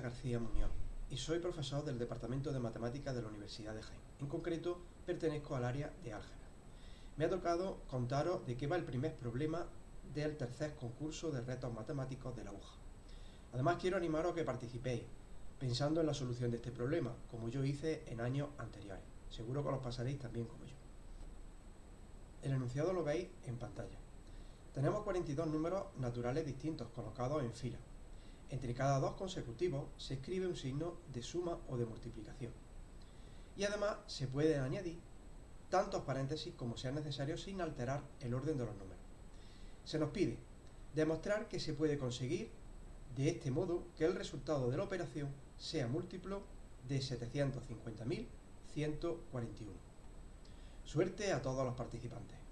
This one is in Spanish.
García Muñoz y soy profesor del Departamento de Matemáticas de la Universidad de Jaén. En concreto, pertenezco al área de álgebra. Me ha tocado contaros de qué va el primer problema del tercer concurso de retos matemáticos de la UJA. Además, quiero animaros a que participéis, pensando en la solución de este problema, como yo hice en años anteriores. Seguro que los pasaréis también como yo. El enunciado lo veis en pantalla. Tenemos 42 números naturales distintos colocados en fila. Entre cada dos consecutivos se escribe un signo de suma o de multiplicación. Y además se puede añadir tantos paréntesis como sea necesario sin alterar el orden de los números. Se nos pide demostrar que se puede conseguir de este modo que el resultado de la operación sea múltiplo de 750.141. Suerte a todos los participantes.